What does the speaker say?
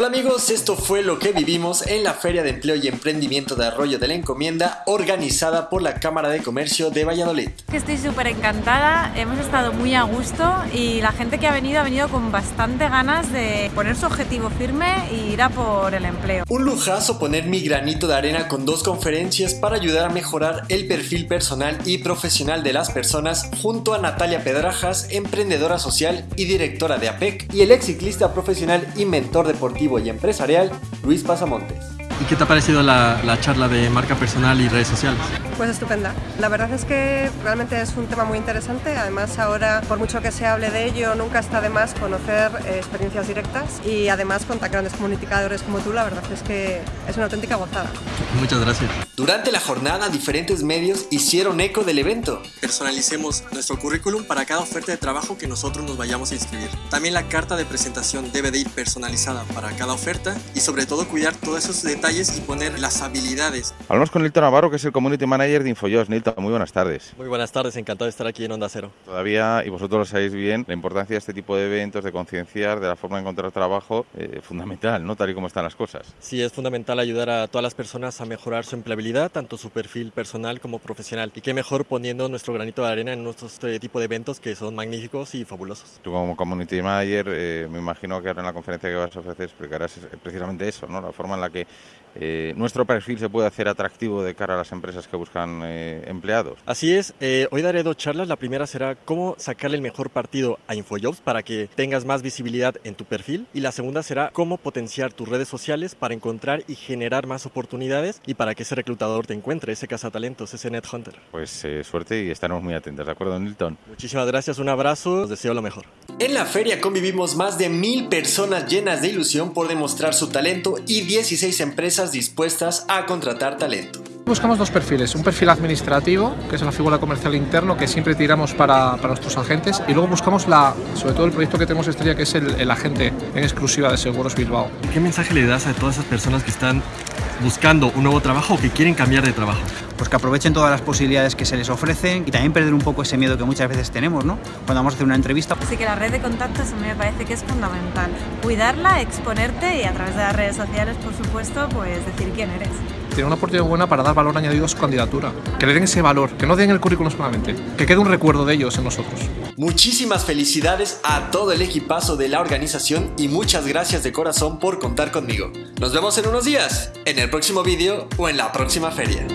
Hola amigos, esto fue lo que vivimos en la Feria de Empleo y Emprendimiento de Arroyo de la Encomienda organizada por la Cámara de Comercio de Valladolid. Estoy súper encantada, hemos estado muy a gusto y la gente que ha venido ha venido con bastante ganas de poner su objetivo firme y ir a por el empleo. Un lujazo poner mi granito de arena con dos conferencias para ayudar a mejorar el perfil personal y profesional de las personas junto a Natalia Pedrajas, emprendedora social y directora de APEC, y el ex ciclista profesional y mentor deportivo y empresarial, Luis Pasamontes. ¿Y qué te ha parecido la, la, charla de marca personal y redes sociales? Pues estupenda. La verdad es que realmente es un tema muy interesante. Además, ahora, por mucho que se hable de ello, nunca está de más conocer eh, experiencias directas y además con tan grandes comunicadores como tú, la verdad es que es una auténtica gozada. Muchas gracias. Durante la jornada, diferentes medios hicieron eco del evento. Personalicemos nuestro currículum para cada oferta de trabajo que nosotros nos vayamos a inscribir. También la carta de presentación debe de ir personalizada para cada oferta y sobre todo cuidar todos esos detalles y poner las habilidades. Hablamos con Nilton Navarro, que es el Community Manager de InfoJobs. Nilton, muy buenas tardes. Muy buenas tardes, encantado de estar aquí en Onda Cero. Todavía, y vosotros lo sabéis bien, la importancia de este tipo de eventos, de concienciar, de la forma de encontrar trabajo, eh, fundamental, ¿no? Tal y como están las cosas. Sí, es fundamental ayudar a todas las personas a mejorar su empleabilidad, tanto su perfil personal como profesional. Y qué mejor poniendo nuestro granito de arena en nuestro este tipo de eventos que son magníficos y fabulosos. Tú como Community Manager, eh, me imagino que ahora en la conferencia que vas a ofrecer explicarás precisamente eso, ¿no? La forma en la que eh, nuestro perfil se puede hacer atractivo de cara a las empresas que buscan eh, empleados. Así es, eh, hoy daré dos charlas. La primera será cómo sacarle el mejor partido a InfoJobs para que tengas más visibilidad en tu perfil. Y la segunda será cómo potenciar tus redes sociales para encontrar y generar más oportunidades y para que ese reclutador te encuentre, ese cazatalentos, ese net hunter. Pues suerte y estaremos muy atentos, ¿de acuerdo, Nilton? Muchísimas gracias, un abrazo, os deseo lo mejor. En la feria convivimos más de mil personas llenas de ilusión por demostrar su talento y 16 empresas dispuestas a contratar talento. Buscamos dos perfiles, un perfil administrativo, que es la figura comercial interno que siempre tiramos para, para nuestros agentes, y luego buscamos la, sobre todo el proyecto que tenemos estrella, que es el, el agente en exclusiva de Seguros Bilbao. ¿Qué mensaje le das a todas esas personas que están buscando un nuevo trabajo o que quieren cambiar de trabajo? Pues que aprovechen todas las posibilidades que se les ofrecen y también perder un poco ese miedo que muchas veces tenemos, ¿no? Cuando vamos a hacer una entrevista. Así que la red de contactos a mí me parece que es fundamental. Cuidarla, exponerte y a través de las redes sociales, por supuesto, pues decir quién eres tiene una oportunidad buena para dar valor añadido a su candidatura. Que le den ese valor, que no den el currículum solamente, que quede un recuerdo de ellos en nosotros. Muchísimas felicidades a todo el equipazo de la organización y muchas gracias de corazón por contar conmigo. Nos vemos en unos días, en el próximo vídeo o en la próxima feria.